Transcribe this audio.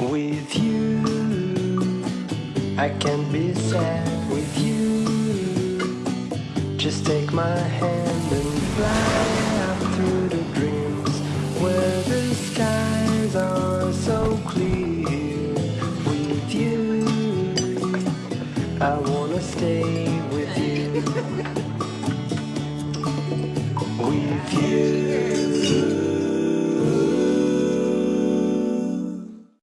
with you. I can be sad with you. Just take my hand and fly up through the dreams where the skies are so clear. With you, I wanna stay with you. With you.